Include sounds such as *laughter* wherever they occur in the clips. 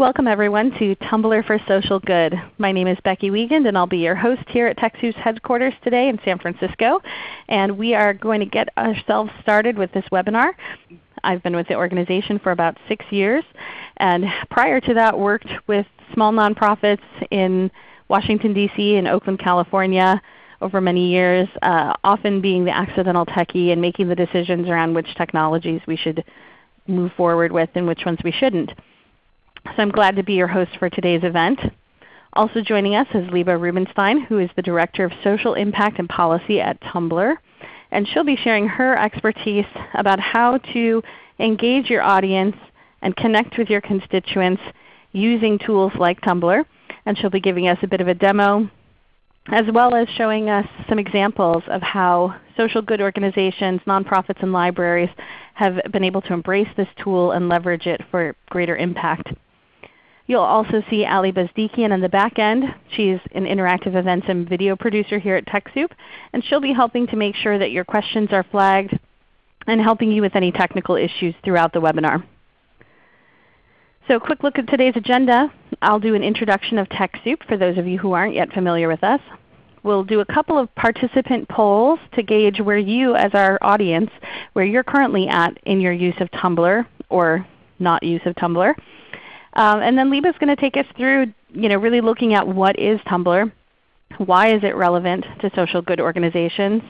Welcome everyone to Tumblr for Social Good. My name is Becky Wiegand and I'll be your host here at TechSoup's headquarters today in San Francisco. And we are going to get ourselves started with this webinar. I've been with the organization for about 6 years and prior to that worked with small nonprofits in Washington DC and Oakland, California over many years, uh, often being the accidental techie and making the decisions around which technologies we should move forward with and which ones we shouldn't. So I'm glad to be your host for today's event. Also joining us is Liba Rubinstein, who is the Director of Social Impact and Policy at Tumblr. And she'll be sharing her expertise about how to engage your audience and connect with your constituents using tools like Tumblr. And she'll be giving us a bit of a demo as well as showing us some examples of how social good organizations, nonprofits, and libraries have been able to embrace this tool and leverage it for greater impact. You'll also see Ali Bezdikian in the back end. She's an interactive events and video producer here at TechSoup, and she'll be helping to make sure that your questions are flagged and helping you with any technical issues throughout the webinar. So a quick look at today's agenda. I'll do an introduction of TechSoup for those of you who aren't yet familiar with us. We'll do a couple of participant polls to gauge where you as our audience, where you're currently at in your use of Tumblr or not use of Tumblr. Um, and then Liba is going to take us through you know, really looking at what is Tumblr, why is it relevant to social good organizations.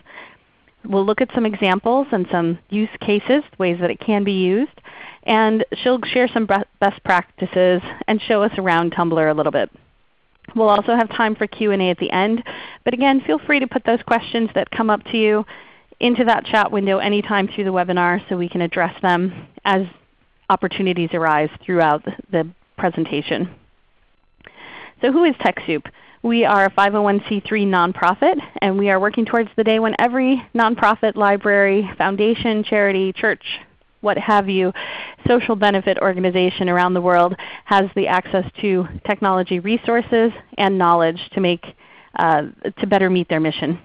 We'll look at some examples and some use cases, ways that it can be used. And she'll share some best practices and show us around Tumblr a little bit. We'll also have time for Q&A at the end. But again, feel free to put those questions that come up to you into that chat window anytime through the webinar so we can address them as opportunities arise throughout the presentation. So who is TechSoup? We are a 501c3 nonprofit, and we are working towards the day when every nonprofit, library, foundation, charity, church, what have you, social benefit organization around the world has the access to technology resources and knowledge to, make, uh, to better meet their mission.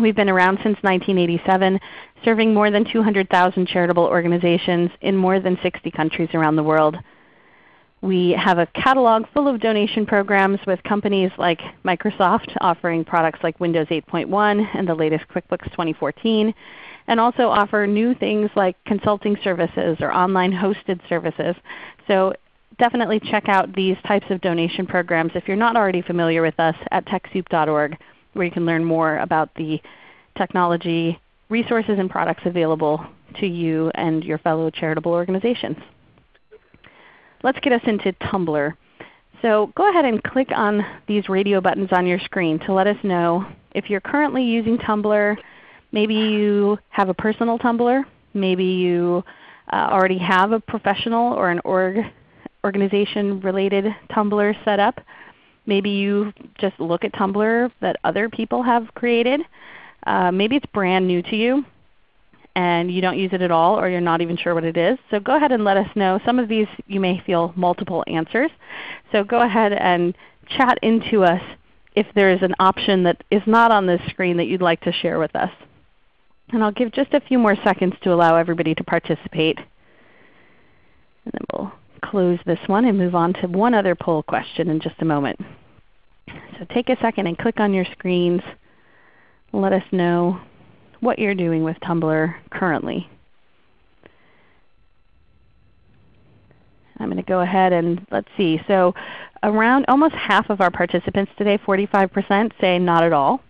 We've been around since 1987, serving more than 200,000 charitable organizations in more than 60 countries around the world. We have a catalog full of donation programs with companies like Microsoft offering products like Windows 8.1 and the latest QuickBooks 2014, and also offer new things like consulting services or online hosted services. So definitely check out these types of donation programs if you're not already familiar with us at TechSoup.org where you can learn more about the technology resources and products available to you and your fellow charitable organizations. Let's get us into Tumblr. So go ahead and click on these radio buttons on your screen to let us know if you're currently using Tumblr. Maybe you have a personal Tumblr. Maybe you uh, already have a professional or an org organization related Tumblr set up. Maybe you just look at Tumblr that other people have created. Uh, maybe it's brand new to you and you don't use it at all or you're not even sure what it is. So go ahead and let us know. Some of these you may feel multiple answers. So go ahead and chat into us if there is an option that is not on this screen that you'd like to share with us. And I'll give just a few more seconds to allow everybody to participate. And then we'll close this one and move on to one other poll question in just a moment. So take a second and click on your screens. Let us know what you're doing with Tumblr currently. I'm going to go ahead and let's see. So around almost half of our participants today, 45%, say not at all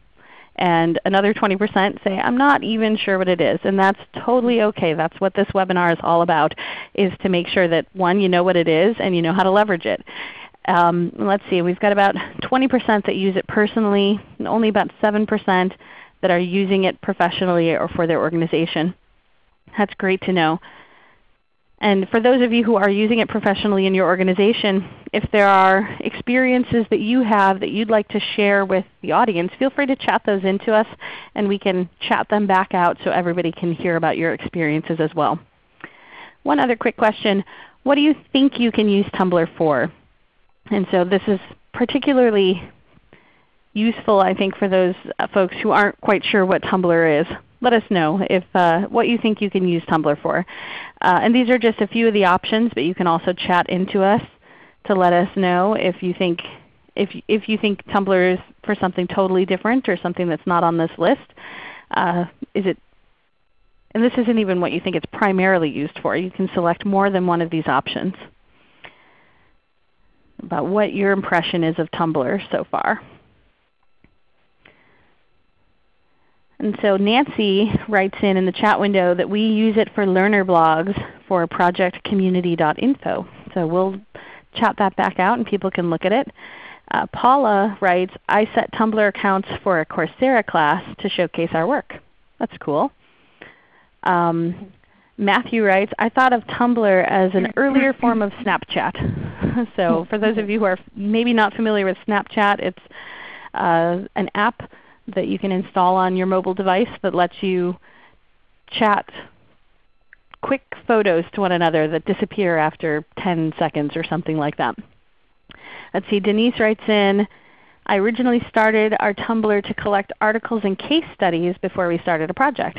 and another 20% say, I'm not even sure what it is. And that's totally okay. That's what this webinar is all about, is to make sure that one, you know what it is and you know how to leverage it. Um, let's see, we've got about 20% that use it personally, and only about 7% that are using it professionally or for their organization. That's great to know. And for those of you who are using it professionally in your organization, if there are experiences that you have that you'd like to share with the audience, feel free to chat those into us and we can chat them back out so everybody can hear about your experiences as well. One other quick question. What do you think you can use Tumblr for? And so this is particularly useful I think for those uh, folks who aren't quite sure what Tumblr is let us know if uh, what you think you can use Tumblr for. Uh, and these are just a few of the options, but you can also chat into us to let us know if you think if, if you think Tumblr is for something totally different or something that's not on this list. Uh, is it, and this isn't even what you think it's primarily used for. You can select more than one of these options about what your impression is of Tumblr so far. And so Nancy writes in in the chat window that we use it for learner blogs for projectcommunity.info. So we'll chat that back out and people can look at it. Uh, Paula writes, I set Tumblr accounts for a Coursera class to showcase our work. That's cool. Um, Matthew writes, I thought of Tumblr as an earlier *laughs* form of Snapchat. *laughs* so for those of you who are maybe not familiar with Snapchat, it's uh, an app that you can install on your mobile device that lets you chat quick photos to one another that disappear after 10 seconds or something like that. Let's see, Denise writes in, I originally started our Tumblr to collect articles and case studies before we started a project.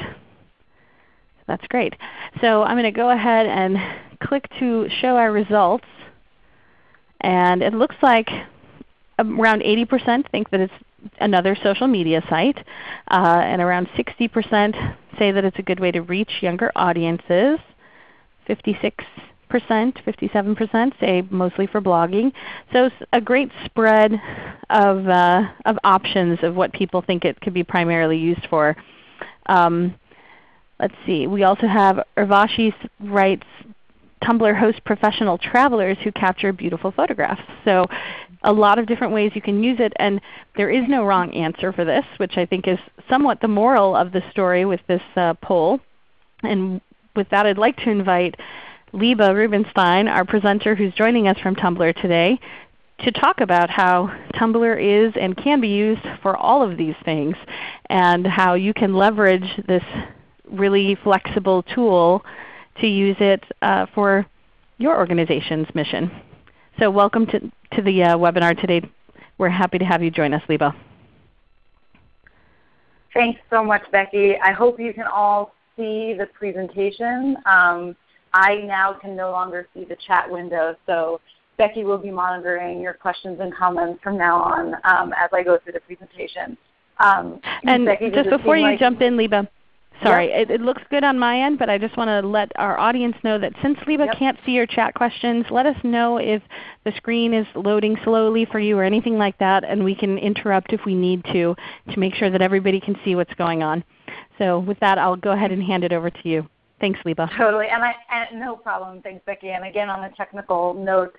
That's great. So I'm going to go ahead and click to show our results. And it looks like around 80% think that it's another social media site, uh, and around 60% say that it's a good way to reach younger audiences. 56 percent, 57% say mostly for blogging. So a great spread of, uh, of options of what people think it could be primarily used for. Um, let's see. We also have Urvashi writes Tumblr hosts professional travelers who capture beautiful photographs. So a lot of different ways you can use it, and there is no wrong answer for this, which I think is somewhat the moral of the story with this uh, poll. And with that I'd like to invite Liba Rubinstein, our presenter who's joining us from Tumblr today, to talk about how Tumblr is and can be used for all of these things and how you can leverage this really flexible tool to use it uh, for your organization's mission. So welcome to, to the uh, webinar today. We're happy to have you join us, Liba. Thanks so much, Becky. I hope you can all see the presentation. Um, I now can no longer see the chat window, so Becky will be monitoring your questions and comments from now on um, as I go through the presentation. Um, and Becky, just before you like jump in, Liba, Sorry, yep. it, it, looks good on my end, but I just want to let our audience know that since Liba yep. can't see your chat questions, let us know if the screen is loading slowly for you or anything like that, and we can interrupt if we need to to make sure that everybody can see what's going on. So with that, I'll go ahead and hand it over to you. Thanks, Liba. Totally, and, I, and no problem. Thanks, Becky. And again, on a technical note,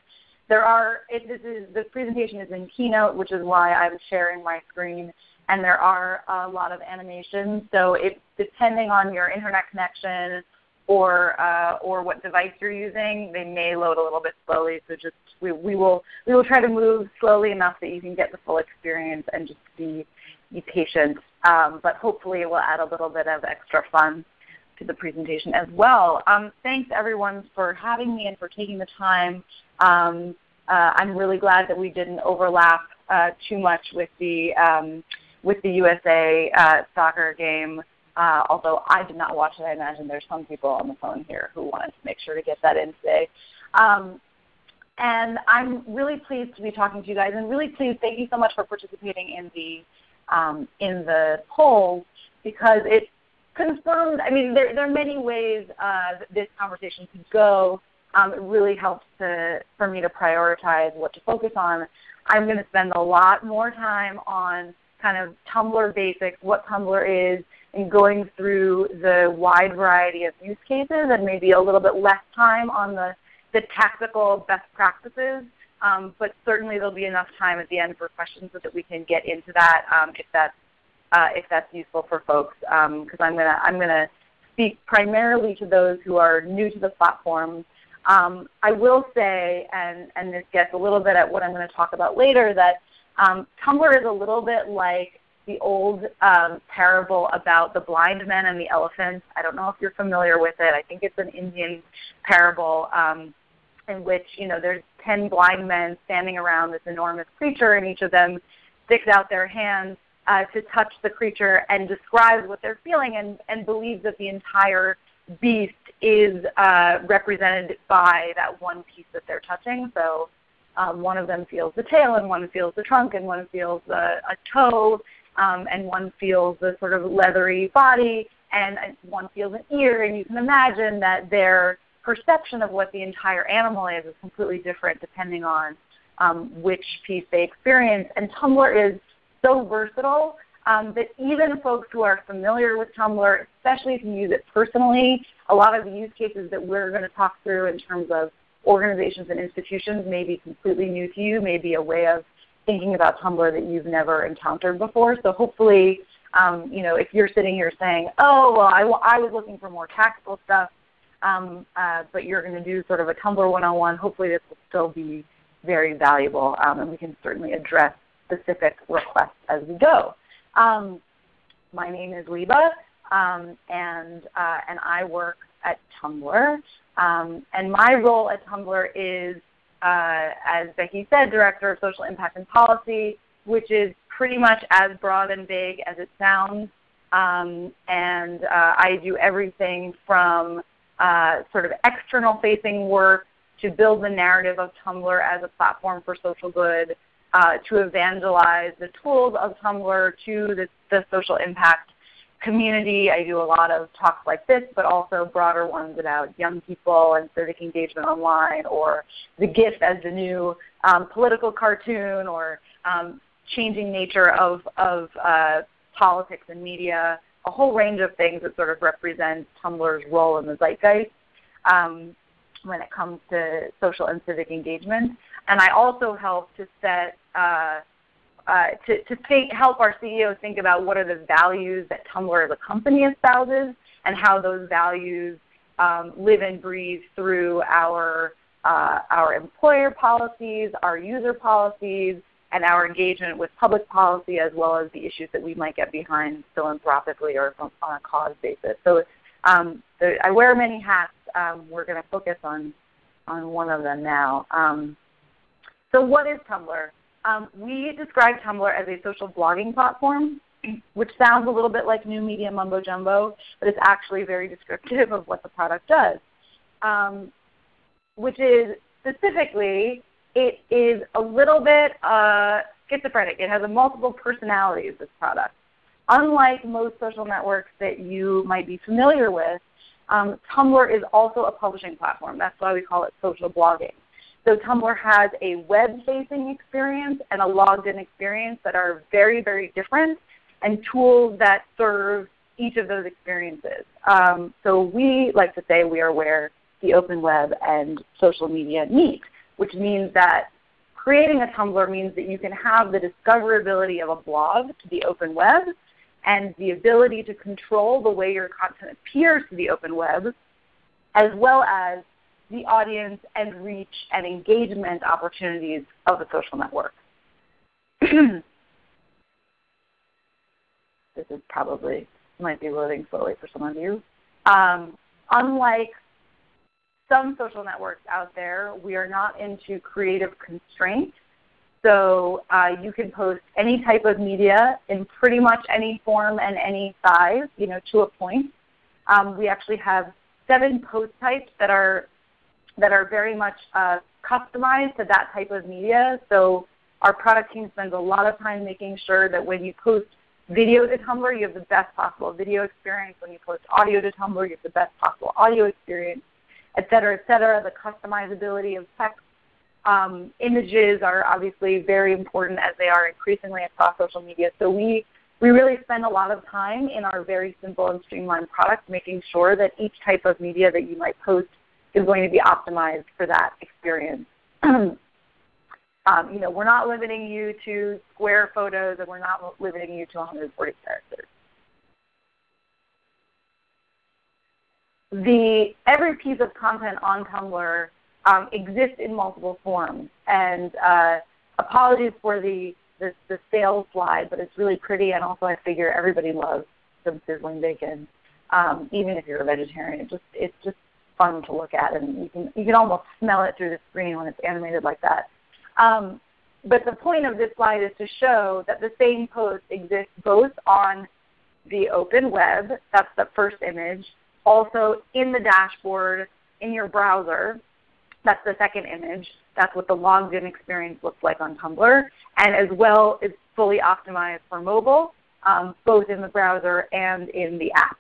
there are it, this is this presentation is in Keynote, which is why I'm sharing my screen and there are a lot of animations. So it, depending on your internet connection or uh, or what device you're using, they may load a little bit slowly. So just we, we will we will try to move slowly enough that you can get the full experience and just be be patient. Um, but hopefully it will add a little bit of extra fun to the presentation as well. Um, thanks everyone for having me and for taking the time. Um, uh, I'm really glad that we didn't overlap uh, too much with the um, with the USA uh, soccer game. Uh, although I did not watch it, I imagine there's some people on the phone here who wanted to make sure to get that in today. Um, and I'm really pleased to be talking to you guys, and really pleased. Thank you so much for participating in the um, in the poll because it confirmed. I mean, there, there are many ways uh, this conversation could go. Um, it really helps to, for me to prioritize what to focus on. I'm going to spend a lot more time on kind of Tumblr basics, what Tumblr is, and going through the wide variety of use cases and maybe a little bit less time on the, the tactical best practices. Um, but certainly there'll be enough time at the end for questions so that we can get into that um, if, that's, uh, if that's useful for folks. Because um, I'm going to I'm gonna speak primarily to those who are new to the platform. Um, I will say, and, and this gets a little bit at what I'm going to talk about later, that um, Tumblr is a little bit like the old um, parable about the blind men and the elephants. I don't know if you're familiar with it. I think it's an Indian parable um, in which you know there's ten blind men standing around this enormous creature, and each of them sticks out their hands uh, to touch the creature and describes what they're feeling, and, and believes that the entire beast is uh, represented by that one piece that they're touching. So um, one of them feels the tail, and one feels the trunk, and one feels the, a toe, um, and one feels the sort of leathery body, and one feels an ear. And you can imagine that their perception of what the entire animal is is completely different depending on um, which piece they experience. And Tumblr is so versatile um, that even folks who are familiar with Tumblr, especially if you use it personally, a lot of the use cases that we're going to talk through in terms of organizations and institutions may be completely new to you, may be a way of thinking about Tumblr that you've never encountered before. So hopefully, um, you know, if you're sitting here saying, oh, well, I, I was looking for more tactical stuff, um, uh, but you're going to do sort of a Tumblr 101, hopefully this will still be very valuable, um, and we can certainly address specific requests as we go. Um, my name is Liba, um, and, uh, and I work at Tumblr. Um, and my role at Tumblr is, uh, as Becky said, Director of Social Impact and Policy, which is pretty much as broad and big as it sounds. Um, and uh, I do everything from uh, sort of external facing work to build the narrative of Tumblr as a platform for social good, uh, to evangelize the tools of Tumblr to the, the social impact community. I do a lot of talks like this, but also broader ones about young people and civic engagement online, or the GIF as the new um, political cartoon, or um, changing nature of, of uh, politics and media, a whole range of things that sort of represent Tumblr's role in the zeitgeist um, when it comes to social and civic engagement. And I also help to set uh, uh, to, to think, help our CEOs think about what are the values that Tumblr as a company espouses and how those values um, live and breathe through our, uh, our employer policies, our user policies, and our engagement with public policy as well as the issues that we might get behind philanthropically or on a cause basis. So um, I wear many hats. Um, we're going to focus on, on one of them now. Um, so what is Tumblr? Um, we describe Tumblr as a social blogging platform, which sounds a little bit like new media mumbo jumbo, but it's actually very descriptive of what the product does. Um, which is specifically, it is a little bit uh, schizophrenic. It has a multiple personalities, this product. Unlike most social networks that you might be familiar with, um, Tumblr is also a publishing platform. That's why we call it social blogging. So Tumblr has a web-facing experience and a logged-in experience that are very, very different and tools that serve each of those experiences. Um, so we like to say we are where the open web and social media meet, which means that creating a Tumblr means that you can have the discoverability of a blog to the open web and the ability to control the way your content appears to the open web, as well as the audience and reach and engagement opportunities of a social network. *clears throat* this is probably might be loading slowly for some of you. Um, unlike some social networks out there, we are not into creative constraint. So uh, you can post any type of media in pretty much any form and any size, you know, to a point. Um, we actually have seven post types that are that are very much uh, customized to that type of media. So our product team spends a lot of time making sure that when you post video to Tumblr, you have the best possible video experience. When you post audio to Tumblr, you have the best possible audio experience, et cetera, et cetera. The customizability of text. Um, images are obviously very important as they are increasingly across social media. So we, we really spend a lot of time in our very simple and streamlined product making sure that each type of media that you might post is going to be optimized for that experience. *clears throat* um, you know, we're not limiting you to square photos and we're not limiting you to 140 characters. The, every piece of content on Tumblr um, exists in multiple forms. And uh, apologies for the, the, the sales slide, but it's really pretty and also I figure everybody loves some sizzling bacon, um, even if you're a vegetarian. It just, it's just fun to look at, and you can you can almost smell it through the screen when it's animated like that. Um, but the point of this slide is to show that the same post exists both on the open web, that's the first image, also in the dashboard, in your browser, That's the second image. That's what the logged in experience looks like on Tumblr. And as well, it's fully optimized for mobile, um, both in the browser and in the app.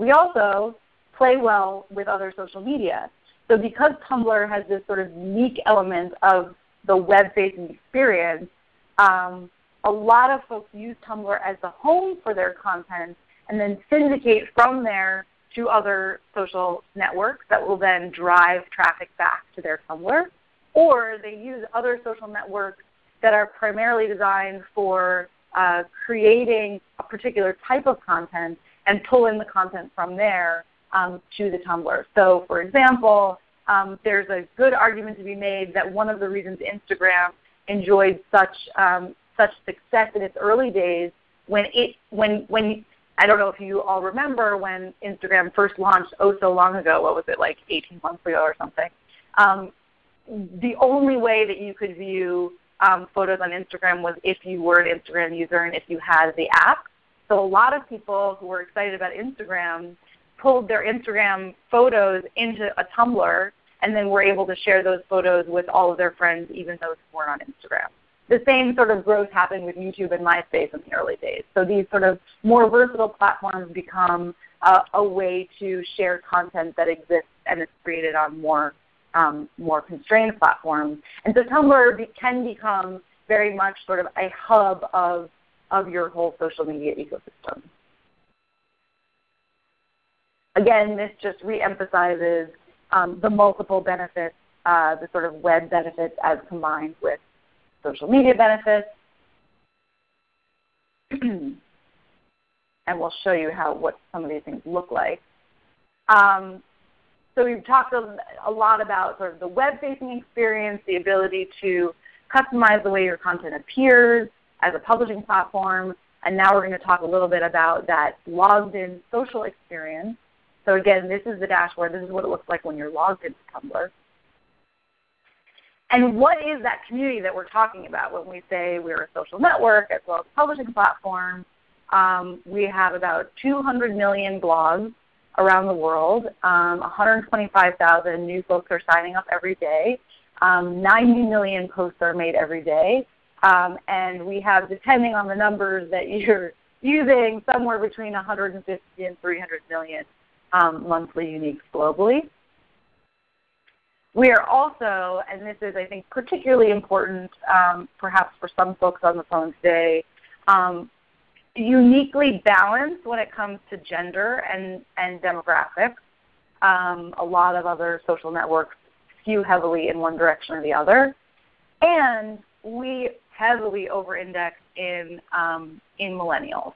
We also play well with other social media. So because Tumblr has this sort of unique element of the web-facing experience, um, a lot of folks use Tumblr as the home for their content and then syndicate from there to other social networks that will then drive traffic back to their Tumblr. Or they use other social networks that are primarily designed for uh, creating a particular type of content and pull in the content from there um, to the Tumblr. So for example, um, there's a good argument to be made that one of the reasons Instagram enjoyed such um, such success in its early days when it when when I don't know if you all remember when Instagram first launched oh so long ago. What was it like 18 months ago or something? Um, the only way that you could view um, photos on Instagram was if you were an Instagram user and if you had the app. So a lot of people who were excited about Instagram pulled their Instagram photos into a Tumblr and then were able to share those photos with all of their friends, even those who weren't on Instagram. The same sort of growth happened with YouTube and MySpace in the early days. So these sort of more versatile platforms become uh, a way to share content that exists and is created on more, um, more constrained platforms. And so Tumblr be, can become very much sort of a hub of, of your whole social media ecosystem. Again, this just reemphasizes um, the multiple benefits, uh, the sort of web benefits as combined with social media benefits. *clears throat* and we'll show you how what some of these things look like. Um, so we've talked a, lot about sort of the web-facing experience, the ability to customize the way your content appears as a publishing platform, and now we're going to talk a little bit about that logged-in social experience so again, this is the dashboard. This is what it looks like when you're logged into Tumblr. And what is that community that we're talking about when we say we're a social network as well as a publishing platform? Um, we have about 200 million blogs around the world. Um, 125,000 new folks are signing up every day. Um, 90 million posts are made every day. Um, and we have, depending on the numbers that you're *laughs* using, somewhere between 150 and 300 million um, monthly uniques globally. We are also, and this is I think particularly important um, perhaps for some folks on the phone today, um, uniquely balanced when it comes to gender and, and demographics. Um, a lot of other social networks skew heavily in one direction or the other. And we heavily over-indexed in, um, in millennials.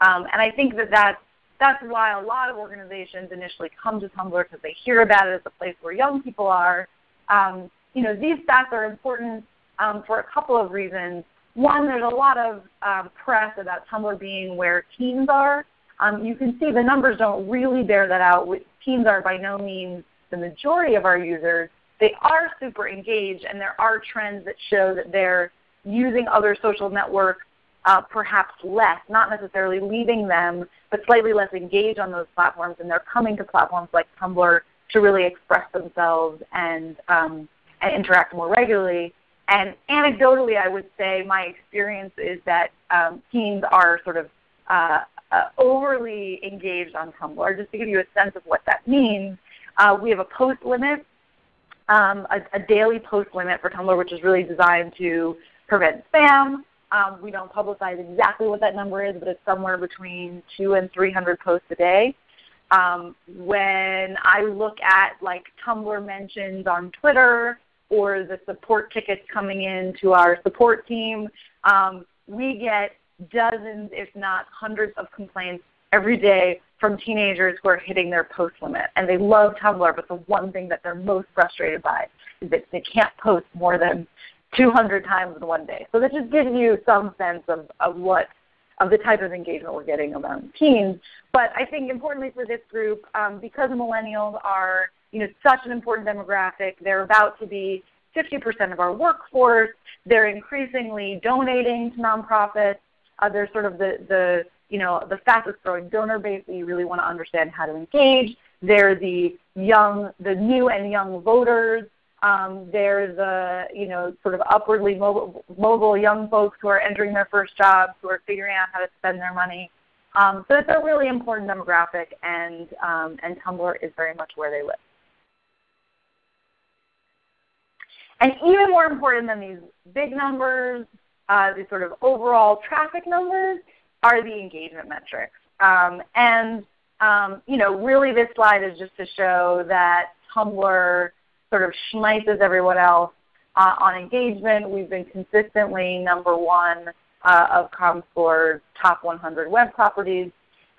Um, and I think that that's that's why a lot of organizations initially come to Tumblr because they hear about it as a place where young people are. Um, you know, these stats are important um, for a couple of reasons. One, there's a lot of um, press about Tumblr being where teens are. Um, you can see the numbers don't really bear that out. Teens are by no means the majority of our users. They are super engaged, and there are trends that show that they're using other social networks uh, perhaps less, not necessarily leaving them, but slightly less engaged on those platforms, and they're coming to platforms like Tumblr to really express themselves and, um, and interact more regularly. And anecdotally, I would say my experience is that um, teens are sort of uh, uh, overly engaged on Tumblr. Just to give you a sense of what that means, uh, we have a post limit, um, a, a, daily post limit for Tumblr, which is really designed to prevent spam, um, we don't publicize exactly what that number is, but it's somewhere between two and 300 posts a day. Um, when I look at like Tumblr mentions on Twitter or the support tickets coming in to our support team, um, we get dozens, if not hundreds of complaints every day from teenagers who are hitting their post limit. And they love Tumblr, but the one thing that they're most frustrated by is that they can't post more than 200 times in one day. So that just gives you some sense of, of what of the type of engagement we're getting among teens. But I think importantly for this group, um, because millennials are you know, such an important demographic, they're about to be 50% of our workforce. They're increasingly donating to nonprofits. Uh, they're sort of the, the you know the fastest growing donor base that you really want to understand how to engage. They're the young, the new and young voters. Um, they're the you know sort of upwardly mobile, mobile young folks who are entering their first jobs, who are figuring out how to spend their money. Um, so it's a really important demographic, and um, and Tumblr is very much where they live. And even more important than these big numbers, uh, these sort of overall traffic numbers, are the engagement metrics. Um, and um, you know, really this slide is just to show that Tumblr sort of schmeises everyone else uh, on engagement. We've been consistently number one uh, of ComScore's top 100 web properties.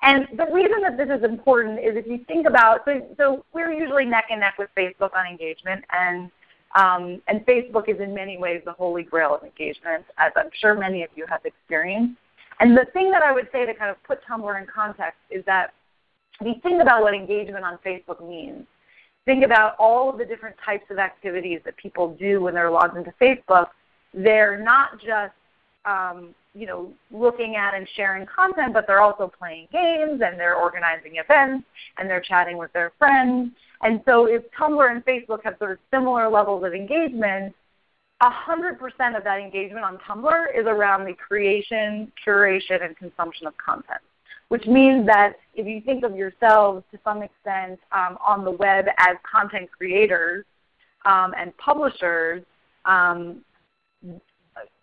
And the reason that this is important is if you think about, so, so we're usually neck and neck with Facebook on engagement, and, um, and Facebook is in many ways the holy grail of engagement, as I'm sure many of you have experienced. And the thing that I would say to kind of put Tumblr in context is that you think about what engagement on Facebook means, think about all of the different types of activities that people do when they're logged into Facebook. They're not just um, you know, looking at and sharing content, but they're also playing games and they're organizing events and they're chatting with their friends. And so if Tumblr and Facebook have sort of similar levels of engagement, 100% of that engagement on Tumblr is around the creation, curation, and consumption of content. Which means that if you think of yourselves to some extent um, on the web as content creators um, and publishers, um,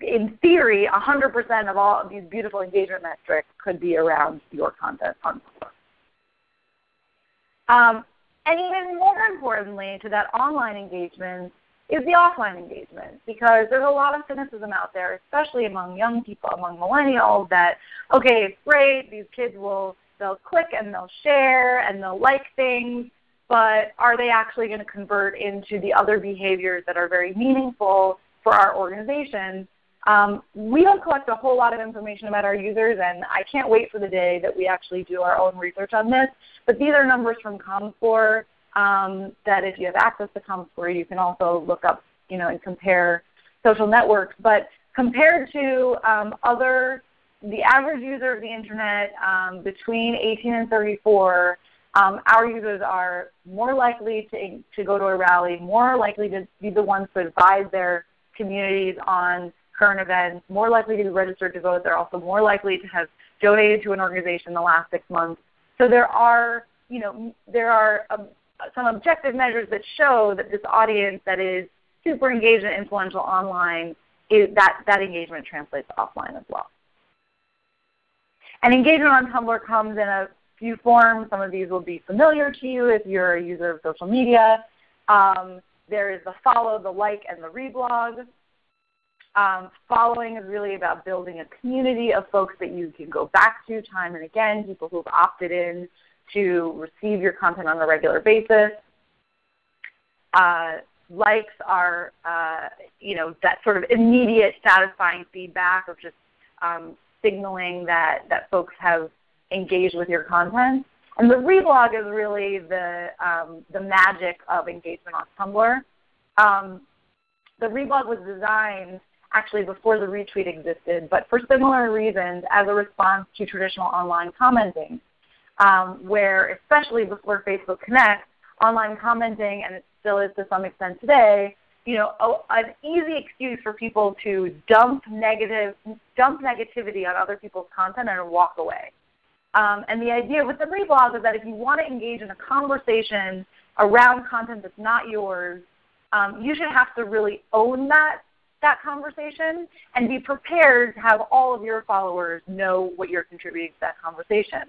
in theory, 100% of all of these beautiful engagement metrics could be around your content on Tumblr. Um, and even more importantly to that online engagement is the offline engagement because there's a lot of cynicism out there, especially among young people, among millennials, that okay, it's great, these kids will they'll click and they'll share and they'll like things, but are they actually going to convert into the other behaviors that are very meaningful for our organization? Um, we don't collect a whole lot of information about our users, and I can't wait for the day that we actually do our own research on this. But these are numbers from ComScore um, that if you have access to ComScore, you can also look up you know, and compare social networks. But compared to um, other, the average user of the Internet um, between 18 and 34, um, our users are more likely to, to go to a rally, more likely to be the ones to advise their communities on current events, more likely to be registered to vote. They're also more likely to have donated to an organization in the last six months. So there are, you know, there are um, some objective measures that show that this audience that is super engaged and influential online, is, that, that engagement translates offline as well. And engagement on Tumblr comes in a few forms. Some of these will be familiar to you if you're a user of social media. Um, there is the follow, the like, and the reblog. Um, following is really about building a community of folks that you can go back to time and again, people who've opted in to receive your content on a regular basis. Uh, likes are uh, you know that sort of immediate satisfying feedback of just um, signaling that, that folks have engaged with your content. And the reblog is really the, um, the magic of engagement on Tumblr. Um, the reblog was designed actually before the retweet existed, but for similar reasons as a response to traditional online commenting, um, where especially before Facebook Connect, online commenting, and it still is to some extent today, you know, a, an easy excuse for people to dump negative, dump negativity on other people's content and walk away. Um, and the idea with the reblog is that if you want to engage in a conversation around content that's not yours, um, you should have to really own that that conversation and be prepared to have all of your followers know what you're contributing to that conversation.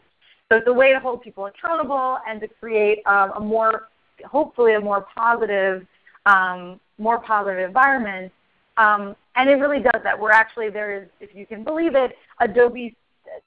So it's a way to hold people accountable and to create um, a more, hopefully a more positive, um, more positive environment. Um, and it really does that. We're actually, there is, if you can believe it, Adobe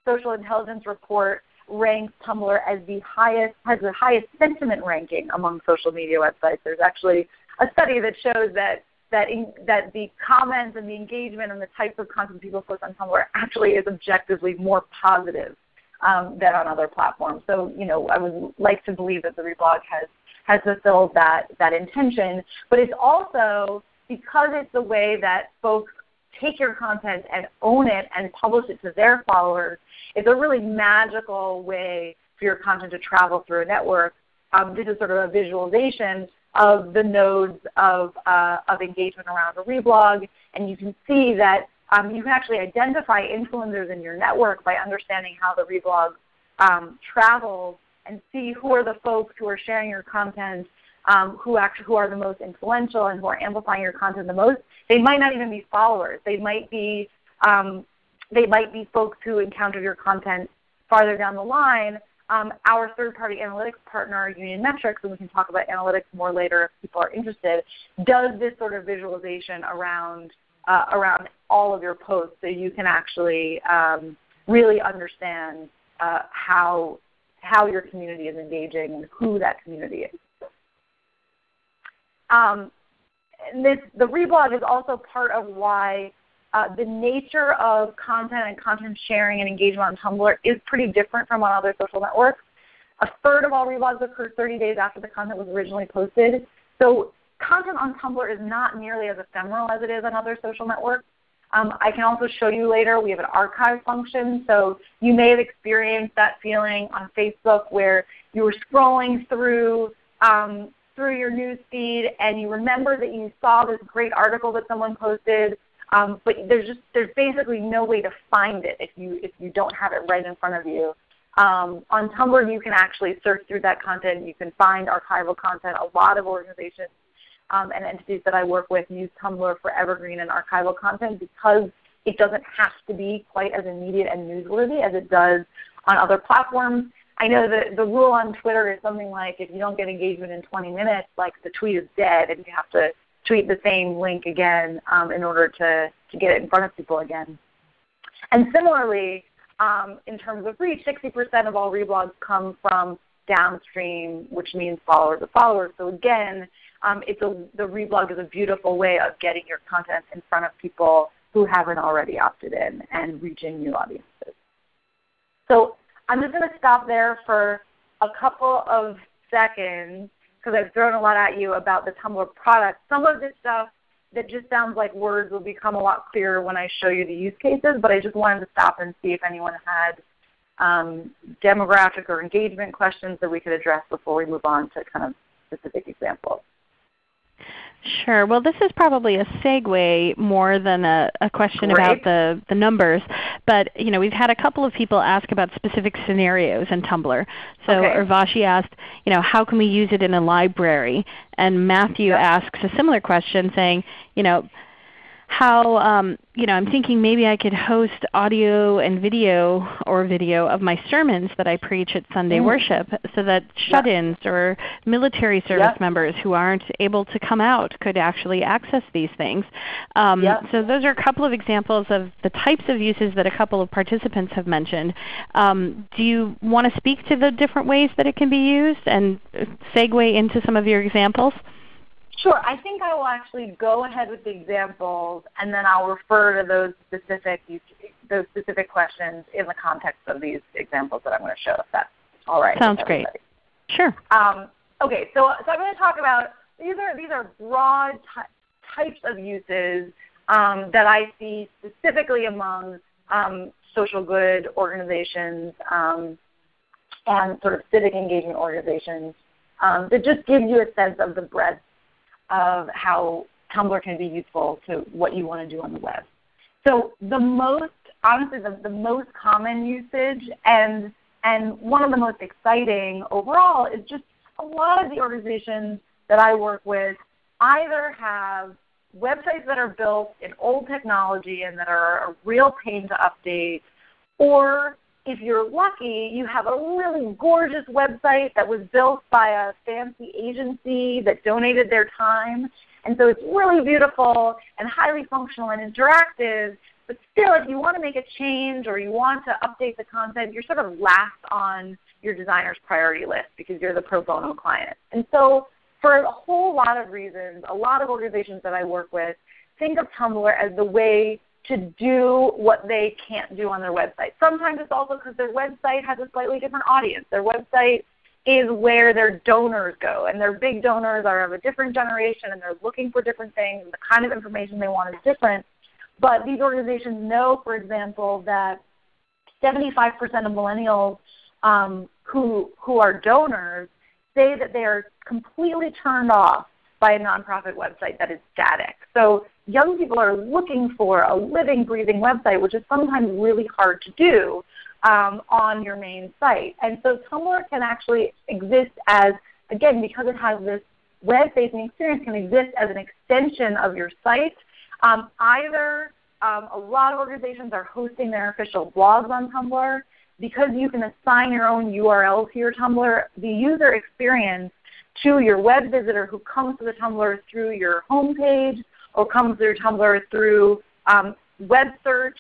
Social Intelligence Report ranks Tumblr as the highest, has the highest sentiment ranking among social media websites. There's actually a study that shows that that, in, that the comments and the engagement and the types of content people post on Tumblr actually is objectively more positive um, than on other platforms. So you know, I would like to believe that the reblog has, has fulfilled that, that intention. But it's also because it's the way that folks take your content and own it and publish it to their followers, it's a really magical way for your content to travel through a network. Um, this is sort of a visualization of the nodes of, uh, of engagement around a reblog, and you can see that um, you can actually identify influencers in your network by understanding how the reblog um, travels and see who are the folks who are sharing your content, um, who actually who are the most influential and who are amplifying your content the most. They might not even be followers. They might be um, they might be folks who encountered your content farther down the line. Um, our third-party analytics partner, Union Metrics, and we can talk about analytics more later if people are interested, does this sort of visualization around uh, around all of your posts so you can actually um, really understand uh, how how your community is engaging and who that community is. Um, this, the reblog is also part of why uh, the nature of content and content sharing and engagement on Tumblr is pretty different from on other social networks. A third of all reblogs occur 30 days after the content was originally posted. So content on Tumblr is not nearly as ephemeral as it is on other social networks. Um, I can also show you later we have an archive function. So you may have experienced that feeling on Facebook where you were scrolling through um, through your news feed and you remember that you saw this great article that someone posted, um, but there's just there's basically no way to find it if you if you don't have it right in front of you. Um, on Tumblr, you can actually search through that content. You can find archival content. A lot of organizations um, and entities that I work with use Tumblr for evergreen and archival content because it doesn't have to be quite as immediate and newsworthy as it does on other platforms. I know that the rule on Twitter is something like if you don't get engagement in 20 minutes, like the tweet is dead and you have to tweet the same link again um, in order to, to get it in front of people again. And similarly, um, in terms of reach, 60% of all reblogs come from downstream, which means followers of followers. So again, um, it's a, the reblog is a beautiful way of getting your content in front of people who haven't already opted in and reaching new audiences. So I'm just going to stop there for a couple of seconds because I've thrown a lot at you about the Tumblr product. Some of this stuff that just sounds like words will become a lot clearer when I show you the use cases, but I just wanted to stop and see if anyone had um, demographic or engagement questions that we could address before we move on to kind of specific examples. Sure. Well, this is probably a segue more than a, a question Great. about the, the numbers. But you know, we've had a couple of people ask about specific scenarios in Tumblr. So okay. Urvashi asked, you know, how can we use it in a library? And Matthew yep. asks a similar question saying, you know, how um, you know I'm thinking maybe I could host audio and video or video of my sermons that I preach at Sunday mm. worship, so that shut-ins or military service members who aren't able to come out could actually access these things. Um, yep. So those are a couple of examples of the types of uses that a couple of participants have mentioned. Um, do you want to speak to the different ways that it can be used and segue into some of your examples? Sure. I think I will actually go ahead with the examples, and then I'll refer to those specific those specific questions in the context of these examples that I'm going to show. If that's all right. Sounds great. Sure. Um, okay. So, so I'm going to talk about these are these are broad types of uses um, that I see specifically among um, social good organizations um, and sort of civic engagement organizations um, that just gives you a sense of the breadth of how Tumblr can be useful to what you want to do on the web. So the most, honestly, the, the most common usage and, and one of the most exciting overall is just a lot of the organizations that I work with either have websites that are built in old technology and that are a real pain to update, or if you're lucky, you have a really gorgeous website that was built by a fancy agency that donated their time. And so it's really beautiful and highly functional and interactive. But still, if you want to make a change or you want to update the content, you're sort of last on your designer's priority list because you're the pro bono client. And so for a whole lot of reasons, a lot of organizations that I work with think of Tumblr as the way to do what they can't do on their website. Sometimes it's also because their website has a slightly different audience. Their website is where their donors go, and their big donors are of a different generation, and they're looking for different things, and the kind of information they want is different. But these organizations know, for example, that 75% of millennials um, who, who are donors say that they are completely turned off by a nonprofit website that is static. So young people are looking for a living, breathing website, which is sometimes really hard to do um, on your main site. And so Tumblr can actually exist as, again, because it has this web-facing experience, can exist as an extension of your site. Um, either um, a lot of organizations are hosting their official blogs on Tumblr. Because you can assign your own URL to your Tumblr, the user experience to your web visitor who comes to the Tumblr through your homepage or comes to your Tumblr through um, web search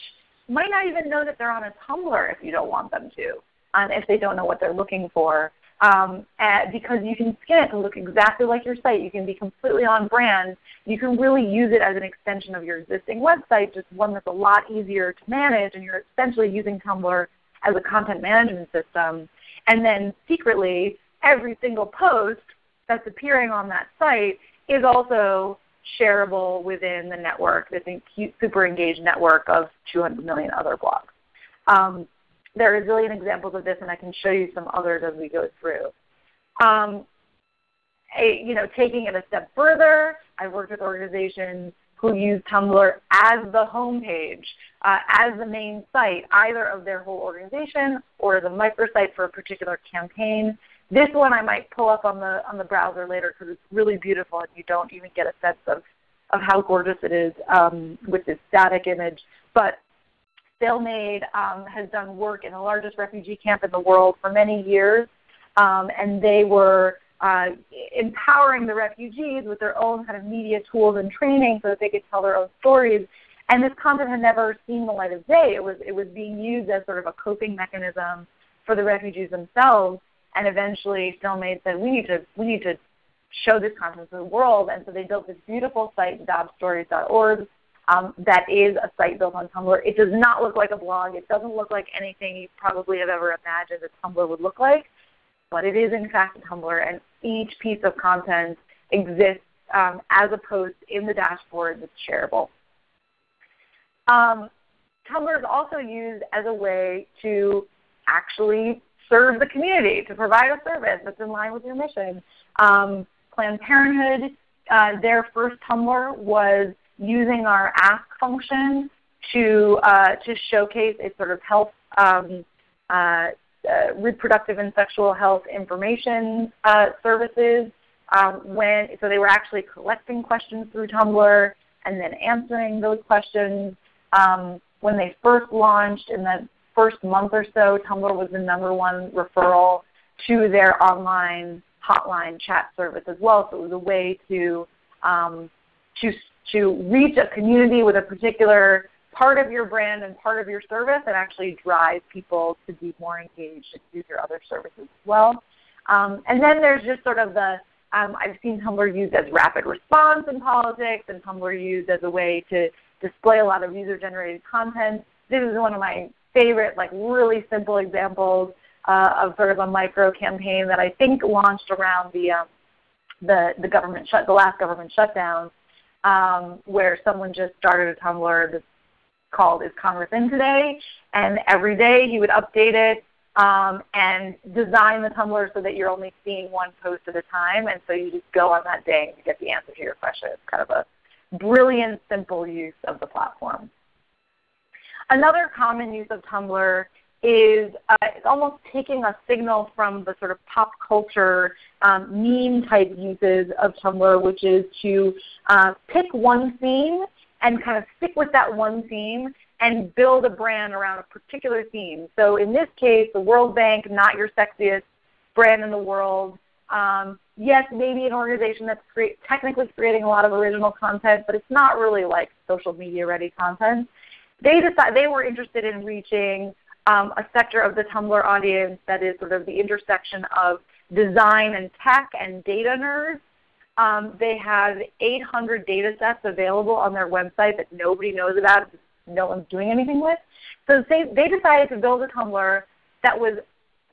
might not even know that they're on a Tumblr if you don't want them to, um, if they don't know what they're looking for. Um, because you can skin it to look exactly like your site. You can be completely on brand. You can really use it as an extension of your existing website, just one that's a lot easier to manage, and you're essentially using Tumblr as a content management system. And then secretly, every single post that's appearing on that site is also shareable within the network, this super engaged network of 200 million other blogs. Um, there are a zillion examples of this, and I can show you some others as we go through. Um, a, you know, taking it a step further, I've worked with organizations who use Tumblr as the homepage, uh, as the main site, either of their whole organization or the microsite for a particular campaign. This one I might pull up on the on the browser later because it's really beautiful and you don't even get a sense of, of how gorgeous it is um, with this static image. But FilmAid um, has done work in the largest refugee camp in the world for many years, um, and they were uh, empowering the refugees with their own kind of media tools and training so that they could tell their own stories. And this content had never seen the light of day. It was, it was being used as sort of a coping mechanism for the refugees themselves and eventually FilmAid said, we need to, we need to show this content to the world. And so they built this beautiful site, dadaabstories.org, um, that is a site built on Tumblr. It does not look like a blog. It doesn't look like anything you probably have ever imagined a Tumblr would look like. But it is in fact a Tumblr, and each piece of content exists um, as a post in the dashboard that's shareable. Um, Tumblr is also used as a way to actually serve the community, to provide a service that's in line with your mission. Um, Planned Parenthood, uh, their first Tumblr was using our ask function to, uh, to showcase its sort of health, um, uh, uh reproductive and sexual health information uh, services. Um, when, so they were actually collecting questions through Tumblr and then answering those questions. Um, when they first launched in the first month or so, Tumblr was the number one referral to their online hotline chat service as well. So it was a way to, um, to, to reach a community with a particular part of your brand and part of your service and actually drive people to be more engaged and use your other services as well. Um, and then there's just sort of the, um, I've seen Tumblr used as rapid response in politics and Tumblr used as a way to display a lot of user-generated content. This is one of my favorite, like really simple examples uh, of sort of a micro campaign that I think launched around the um, the the government shut the last government shutdown, um, where someone just started a Tumblr that's called "Is Congress in Today?" and every day he would update it um, and design the Tumblr so that you're only seeing one post at a time, and so you just go on that day and get the answer to your question. It's kind of a brilliant, simple use of the platform. Another common use of Tumblr is uh, it's almost taking a signal from the sort of pop culture um, meme type uses of Tumblr, which is to uh, pick one theme and kind of stick with that one theme and build a brand around a particular theme. So in this case, the World Bank, not your sexiest brand in the world. Um, yes, maybe an organization that's technically creating a lot of original content, but it's not really like social media ready content they decided they were interested in reaching um, a sector of the Tumblr audience that is sort of the intersection of design and tech and data nerds. Um, they have 800 data sets available on their website that nobody knows about, no one's doing anything with. So they, they decided to build a Tumblr that was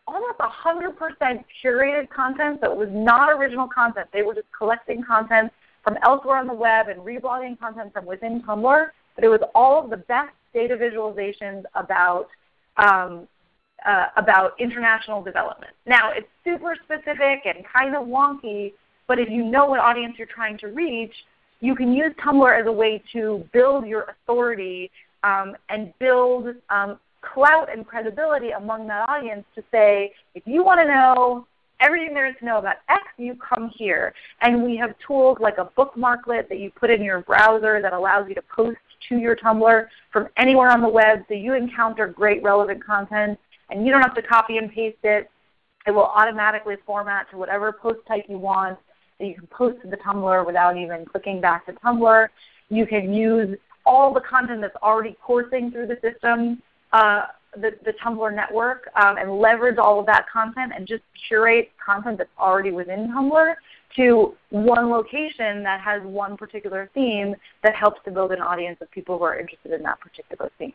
almost 100% curated content, so was not original content. They were just collecting content from elsewhere on the web and reblogging content from within Tumblr but it was all of the best data visualizations about um, uh, about international development. Now it's super specific and kind of wonky, but if you know what audience you're trying to reach, you can use Tumblr as a way to build your authority um, and build um, clout and credibility among that audience to say, if you want to know everything there is to know about X, you come here. And we have tools like a bookmarklet that you put in your browser that allows you to post to your Tumblr from anywhere on the web so you encounter great relevant content and you don't have to copy and paste it. It will automatically format to whatever post type you want that you can post to the Tumblr without even clicking back to Tumblr. You can use all the content that's already coursing through the system uh, the, the Tumblr network um, and leverage all of that content and just curate content that's already within Tumblr to one location that has one particular theme that helps to build an audience of people who are interested in that particular theme.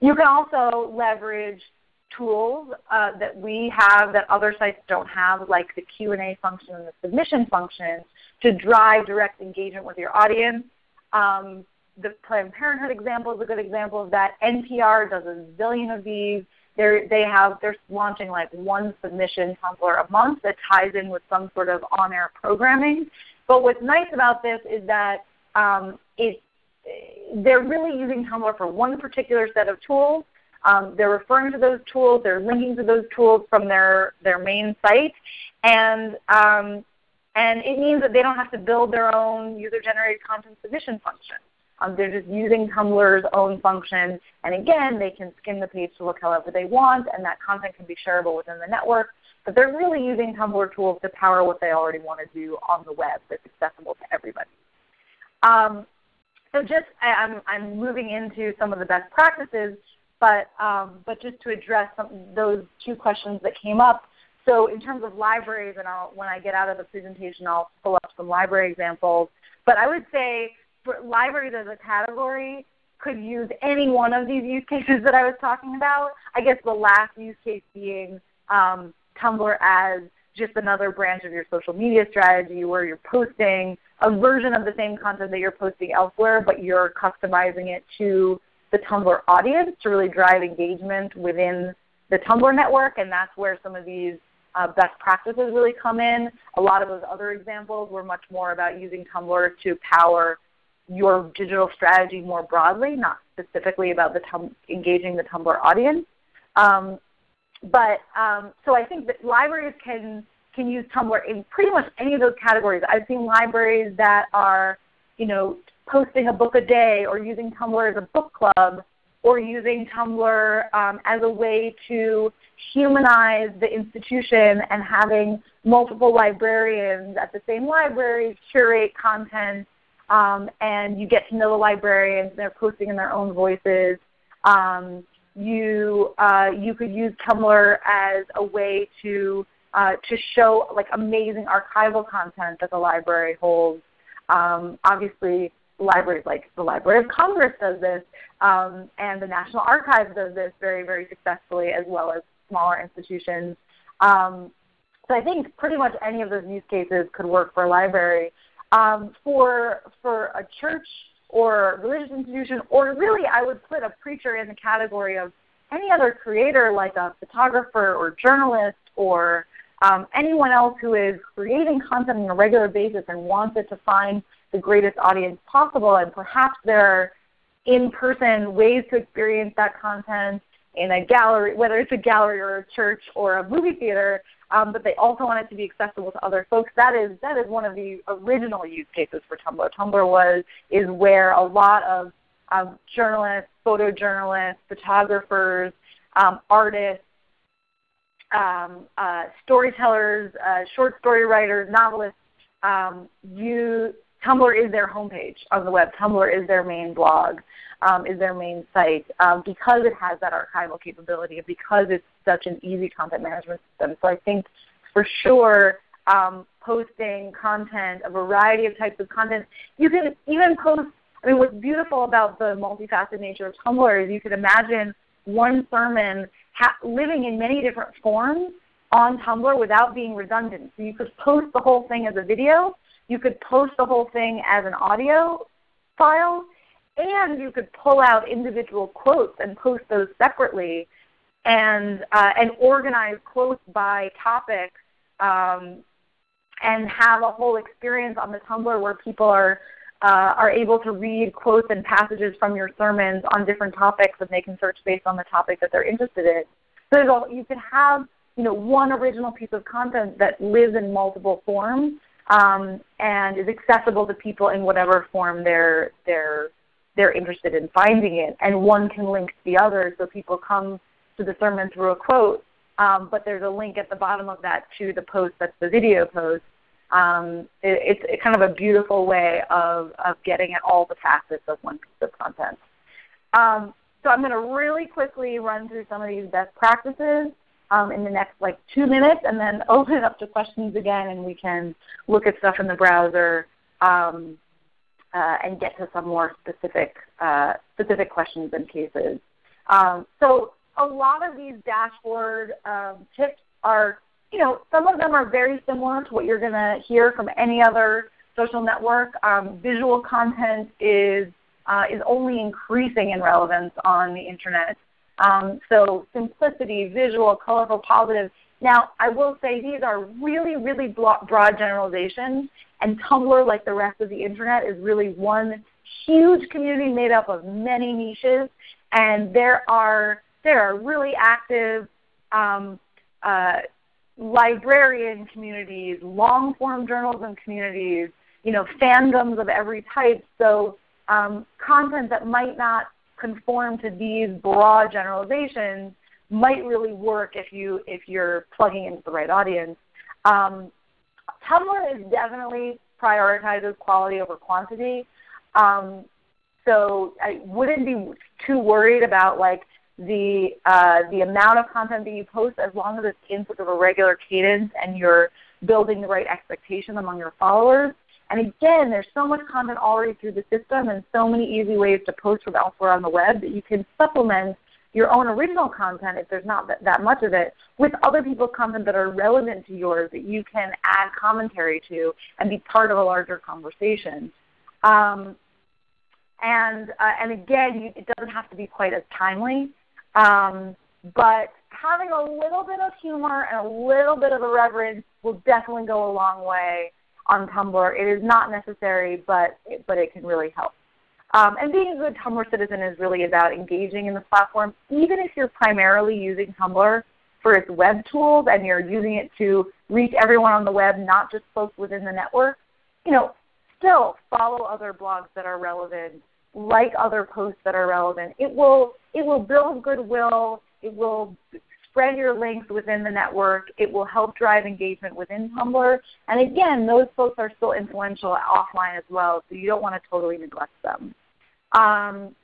You can also leverage tools uh, that we have that other sites don't have, like the Q&A function and the submission function, to drive direct engagement with your audience. Um, the Planned Parenthood example is a good example of that. NPR does a zillion of these. They're, they have, they're launching like one submission Tumblr a month that ties in with some sort of on-air programming. But what's nice about this is that um, it, they're really using Tumblr for one particular set of tools. Um, they're referring to those tools. They're linking to those tools from their, their main site. And, um, and it means that they don't have to build their own user-generated content submission function. Um, they're just using Tumblr's own function. And again, they can skim the page to look however they want, and that content can be shareable within the network. But they're really using Tumblr tools to power what they already want to do on the web that's accessible to everybody. Um, so just I'm, I'm moving into some of the best practices, but, um, but just to address some, those two questions that came up. So in terms of libraries, and I'll, when I get out of the presentation, I'll pull up some library examples. But I would say libraries as a category could use any one of these use cases that I was talking about. I guess the last use case being um, Tumblr as just another branch of your social media strategy where you're posting a version of the same content that you're posting elsewhere, but you're customizing it to the Tumblr audience to really drive engagement within the Tumblr network, and that's where some of these uh, best practices really come in. A lot of those other examples were much more about using Tumblr to power your digital strategy more broadly, not specifically about the engaging the Tumblr audience. Um, but um, so I think that libraries can can use Tumblr in pretty much any of those categories. I've seen libraries that are, you know, posting a book a day, or using Tumblr as a book club, or using Tumblr um, as a way to humanize the institution and having multiple librarians at the same library curate content um, and you get to know the librarians. They're posting in their own voices. Um, you, uh, you could use Tumblr as a way to, uh, to show like amazing archival content that the library holds. Um, obviously, libraries like the Library of Congress does this, um, and the National Archives does this very, very successfully, as well as smaller institutions. Um, so I think pretty much any of those use cases could work for a library. Um, for, for a church or religious institution, or really I would put a preacher in the category of any other creator like a photographer or journalist or um, anyone else who is creating content on a regular basis and wants it to find the greatest audience possible. And perhaps there are in-person ways to experience that content in a gallery, whether it's a gallery or a church or a movie theater, um, but they also want it to be accessible to other folks. That is, that is one of the original use cases for Tumblr. Tumblr was, is where a lot of um, journalists, photojournalists, photographers, um, artists, um, uh, storytellers, uh, short story writers, novelists, um, you, Tumblr is their homepage on the web. Tumblr is their main blog um, is their main site um, because it has that archival capability and because it's such an easy content management system. So I think for sure um, posting content, a variety of types of content, you can even post, I mean what's beautiful about the multifaceted nature of Tumblr is you can imagine one sermon living in many different forms on Tumblr without being redundant. So you could post the whole thing as a video. You could post the whole thing as an audio file and you could pull out individual quotes and post those separately and, uh, and organize quotes by topic um, and have a whole experience on the Tumblr where people are, uh, are able to read quotes and passages from your sermons on different topics and they can search based on the topic that they're interested in. So you could have you know, one original piece of content that lives in multiple forms um, and is accessible to people in whatever form they're, they're, they're interested in finding it. And one can link to the other so people come to the sermon through a quote, um, but there's a link at the bottom of that to the post that's the video post. Um, it, it's kind of a beautiful way of, of getting at all the facets of one piece of content. Um, so I'm going to really quickly run through some of these best practices um, in the next like two minutes and then open it up to questions again and we can look at stuff in the browser um, uh, and get to some more specific, uh, specific questions and cases. Um, so a lot of these dashboard um, tips are, you know, some of them are very similar to what you're going to hear from any other social network. Um, visual content is, uh, is only increasing in relevance on the Internet. Um, so simplicity, visual, colorful, positive. Now I will say these are really, really broad generalizations and Tumblr, like the rest of the Internet, is really one huge community made up of many niches. And there are, there are really active um, uh, librarian communities, long-form journalism communities, you know, fandoms of every type. So um, content that might not conform to these broad generalizations might really work if, you, if you're plugging into the right audience. Um, Tumblr is definitely prioritizes quality over quantity. Um, so I wouldn't be too worried about like the uh, the amount of content that you post as long as it's in sort of a regular cadence and you're building the right expectation among your followers. And again, there's so much content already through the system and so many easy ways to post from elsewhere on the web that you can supplement your own original content, if there's not that, much of it, with other people's content that are relevant to yours that you can add commentary to and be part of a larger conversation. Um, and, uh, and again, you, it doesn't have to be quite as timely. Um, but having a little bit of humor and a little bit of irreverence will definitely go a long way on Tumblr. It is not necessary, but it, but it can really help. Um, and being a good Tumblr citizen is really about engaging in the platform, even if you're primarily using Tumblr for its web tools and you're using it to reach everyone on the web, not just folks within the network. You know, still follow other blogs that are relevant, like other posts that are relevant. It will it will build goodwill. It will spread your links within the network. It will help drive engagement within Tumblr. And again, those folks are still influential offline as well, so you don't want to totally neglect them. Um,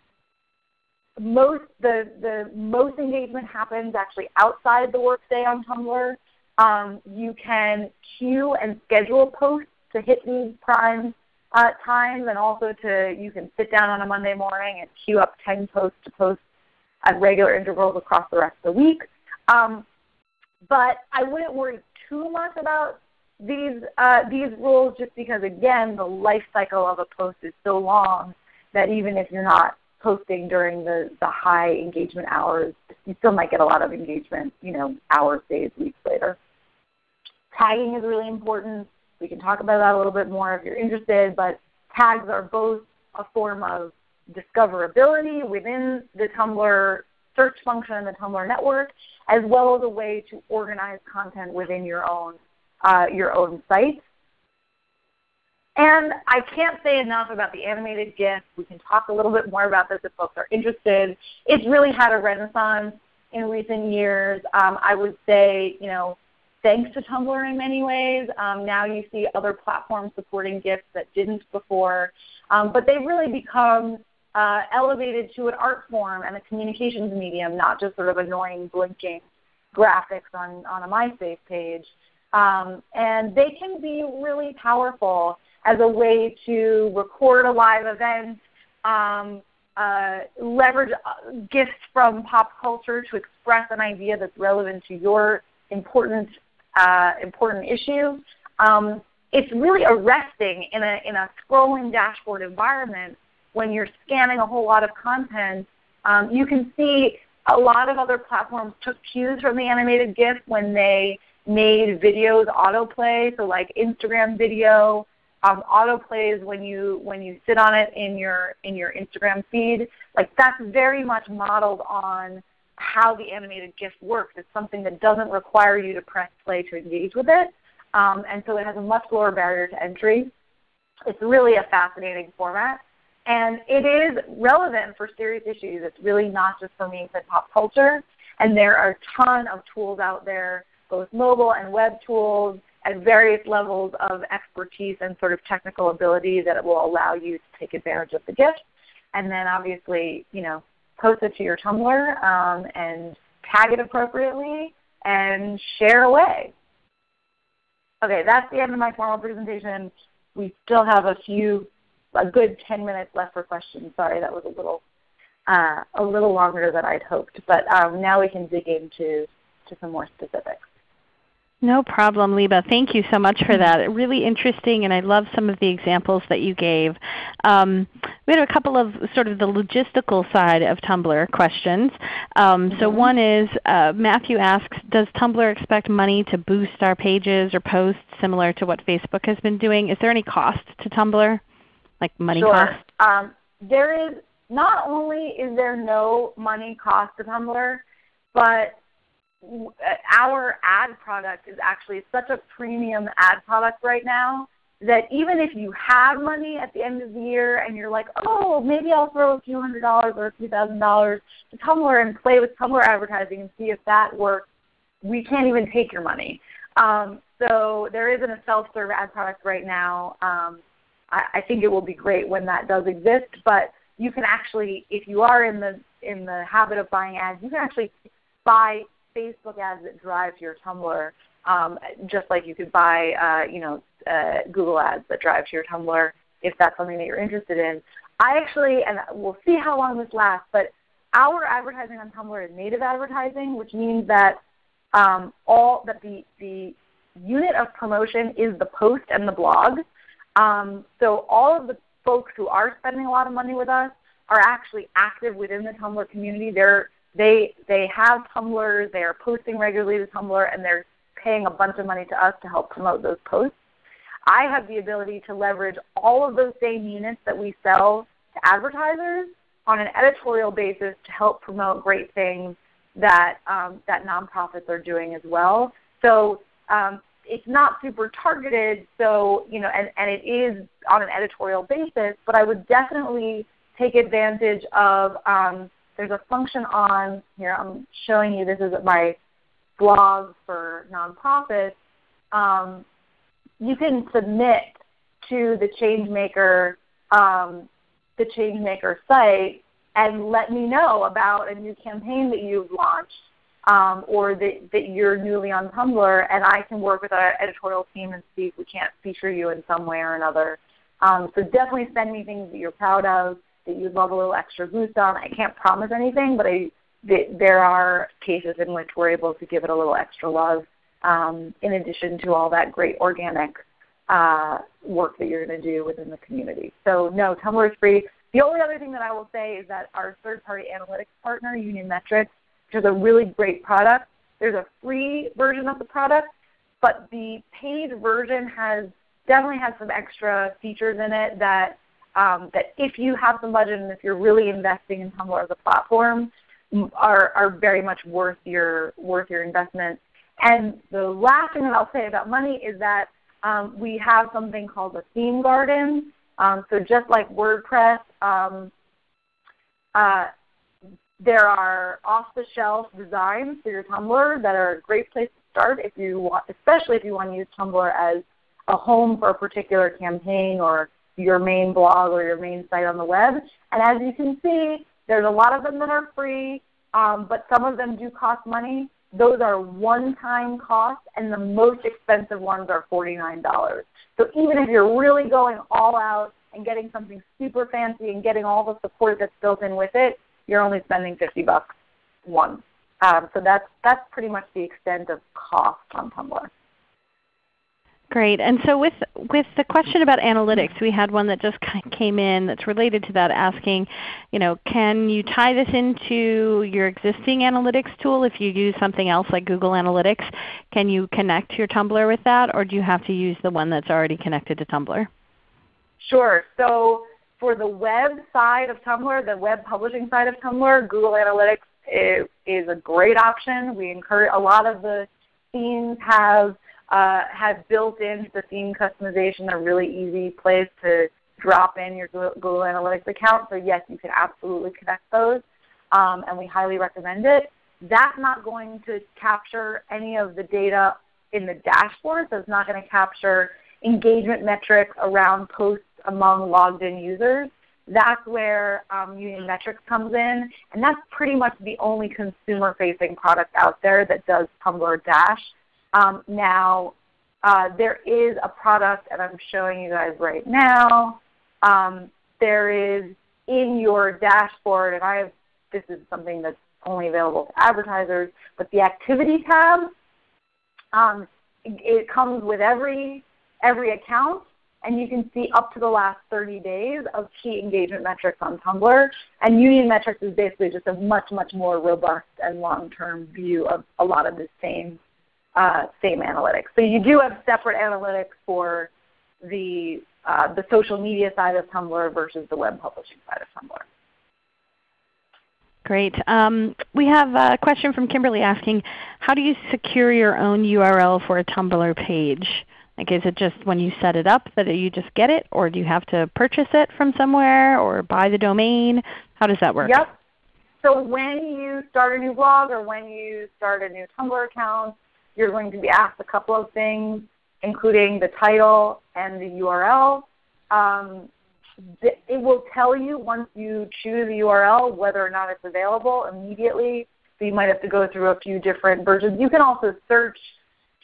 most the, the most engagement happens actually outside the workday on Tumblr. Um, you can queue and schedule posts to hit these prime uh, times, and also to you can sit down on a Monday morning and queue up 10 posts to post at regular intervals across the rest of the week. Um, but I wouldn't worry too much about these uh, these rules just because again the life cycle of a post is so long that even if you're not posting during the, the high engagement hours, you still might get a lot of engagement, you know, hours, days, weeks later. Tagging is really important. We can talk about that a little bit more if you're interested, but tags are both a form of discoverability within the Tumblr search function in the Tumblr network, as well as a way to organize content within your own, uh, your own site. And I can't say enough about the animated GIF. We can talk a little bit more about this if folks are interested. It's really had a renaissance in recent years. Um, I would say, you know, thanks to Tumblr in many ways. Um, now you see other platforms supporting GIFs that didn't before. Um, but they've really become uh, elevated to an art form and a communications medium, not just sort of annoying blinking graphics on, on a MySpace page. Um, and they can be really powerful as a way to record a live event, um, uh, leverage uh, GIFs from pop culture to express an idea that's relevant to your important, uh, important issue. Um, it's really arresting in a, in a scrolling dashboard environment when you're scanning a whole lot of content, um, you can see a lot of other platforms took cues from the animated GIF when they made videos autoplay. So like Instagram video um, autoplays when you when you sit on it in your in your Instagram feed. Like that's very much modeled on how the animated GIF works. It's something that doesn't require you to press play to engage with it. Um, and so it has a much lower barrier to entry. It's really a fascinating format. And it is relevant for serious issues. It's really not just for memes and pop culture. And there are a ton of tools out there, both mobile and web tools, at various levels of expertise and sort of technical ability that will allow you to take advantage of the GIF. And then obviously, you know, post it to your Tumblr um, and tag it appropriately and share away. Okay, that's the end of my formal presentation. We still have a few, a good 10 minutes left for questions. Sorry, that was a little, uh, a little longer than I'd hoped. But um, now we can dig into to some more specifics. No problem, Liba. Thank you so much for that. Really interesting, and I love some of the examples that you gave. Um, we had a couple of sort of the logistical side of Tumblr questions. Um, so mm-hmm. one is uh, Matthew asks, does Tumblr expect money to boost our pages or posts similar to what Facebook has been doing? Is there any cost to Tumblr, like money sure. cost? Um, there is not only is there no money cost to Tumblr, but our ad product is actually such a premium ad product right now that even if you have money at the end of the year and you're like, oh, maybe I'll throw a few hundred dollars or a few thousand dollars to Tumblr and play with Tumblr advertising and see if that works, we can't even take your money. Um, so there isn't a self-serve ad product right now. Um, I, I think it will be great when that does exist, but you can actually, if you are in the in the habit of buying ads, you can actually buy Facebook ads that drive your Tumblr, um, just like you could buy uh, you know, uh, Google ads that drive to your Tumblr if that's something that you're interested in. I actually, and we'll see how long this lasts, but our advertising on Tumblr is native advertising, which means that um, all that the, the unit of promotion is the post and the blog. Um, so all of the folks who are spending a lot of money with us are actually active within the Tumblr community. They're they they have Tumblr, they are posting regularly to Tumblr, and they're paying a bunch of money to us to help promote those posts. I have the ability to leverage all of those same units that we sell to advertisers on an editorial basis to help promote great things that um, that nonprofits are doing as well. So um, it's not super targeted, so you know, and, and it is on an editorial basis. But I would definitely take advantage of um, there's a function on here. I'm showing you. This is my blog for nonprofits. Um, you can submit to the ChangeMaker um, the ChangeMaker site and let me know about a new campaign that you've launched um, or that, that you're newly on Tumblr, and I can work with our editorial team and see if we can't feature you in some way or another. Um, so definitely send me things that you're proud of that you'd love a little extra boost on. I can't promise anything, but I, there are cases in which we're able to give it a little extra love um, in addition to all that great organic uh, work that you're going to do within the community. So no, Tumblr is free. The only other thing that I will say is that our third-party analytics partner, Union Metrics, which is a really great product, there's a free version of the product, but the paid version has definitely has some extra features in it that um, that if you have some budget and if you're really investing in Tumblr as a platform, are, are very much worth your, worth your investment. And the last thing that I'll say about money is that um, we have something called a theme garden. Um, so just like WordPress, um, uh, there are off-the-shelf designs for your Tumblr that are a great place to start if you want, especially if you want to use Tumblr as a home for a particular campaign or your main blog or your main site on the web. And as you can see, there's a lot of them that are free, um, but some of them do cost money. Those are one-time costs, and the most expensive ones are $49. So even if you're really going all out and getting something super fancy and getting all the support that's built in with it, you're only spending 50 bucks once. Um, so that's, that's pretty much the extent of cost on Tumblr. Great. And so with, with the question about analytics, we had one that just came in that's related to that asking, you know, can you tie this into your existing analytics tool if you use something else like Google Analytics? Can you connect your Tumblr with that or do you have to use the one that's already connected to Tumblr? Sure. So for the web side of Tumblr, the web publishing side of Tumblr, Google Analytics is, is a great option. We encourage a lot of the themes have uh, have built into the theme customization a really easy place to drop in your Google Analytics account. So yes, you can absolutely connect those, um, and we highly recommend it. That's not going to capture any of the data in the dashboard, so it's not going to capture engagement metrics around posts among logged in users. That's where um, Union Metrics comes in, and that's pretty much the only consumer-facing product out there that does Tumblr Dash. Um, now, uh, there is a product, and I'm showing you guys right now. Um, there is in your dashboard, and I have, this is something that's only available to advertisers, but the activity tab, um, it comes with every, every account, and you can see up to the last 30 days of key engagement metrics on Tumblr. And Union Metrics is basically just a much, much more robust and long-term view of a lot of the same uh, same analytics. So you do have separate analytics for the, uh, the social media side of Tumblr versus the web publishing side of Tumblr. Great. Um, we have a question from Kimberly asking, how do you secure your own URL for a Tumblr page? Like is it just when you set it up that you just get it, or do you have to purchase it from somewhere or buy the domain? How does that work? Yep. So when you start a new blog or when you start a new Tumblr account, you're going to be asked a couple of things, including the title and the URL. Um, it will tell you once you choose the URL whether or not it's available immediately. So you might have to go through a few different versions. You can also search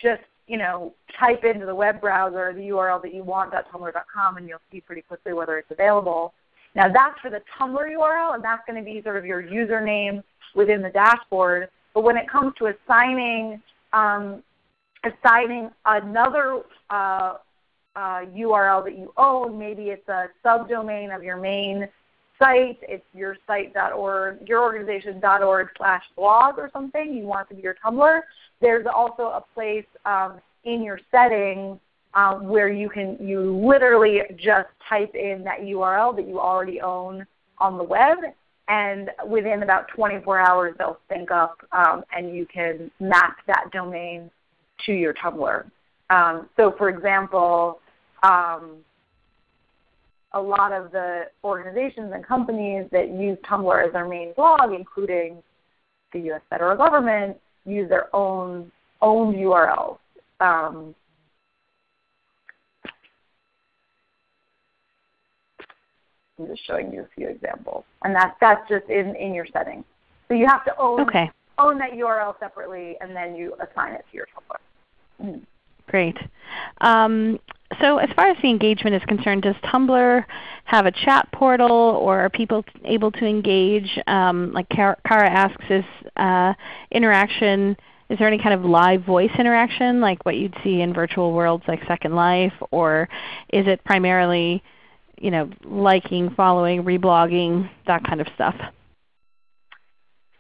just you know, type into the web browser the URL that you want .tumblr.com and you'll see pretty quickly whether it's available. Now that's for the Tumblr URL and that's going to be sort of your username within the dashboard. But when it comes to assigning um, assigning another uh, uh, URL that you own. Maybe it's a subdomain of your main site. It's your site.org, your organization.org slash blog or something. You want it to be your Tumblr. There's also a place um, in your settings um, where you can you literally just type in that URL that you already own on the web and within about 24 hours they'll sync up um, and you can map that domain to your Tumblr. Um, so for example, um, a lot of the organizations and companies that use Tumblr as their main blog, including the U.S. federal government, use their own own URLs. Um, I'm just showing you a few examples. And that's, that's just in, in your settings. So you have to own, okay. own that URL separately and then you assign it to your Tumblr. Mm. Great. Um, so as far as the engagement is concerned, does Tumblr have a chat portal or are people able to engage? Um, like Kara asks, is uh, interaction, is there any kind of live voice interaction like what you'd see in virtual worlds like Second Life? Or is it primarily you know, liking, following, reblogging, that kind of stuff?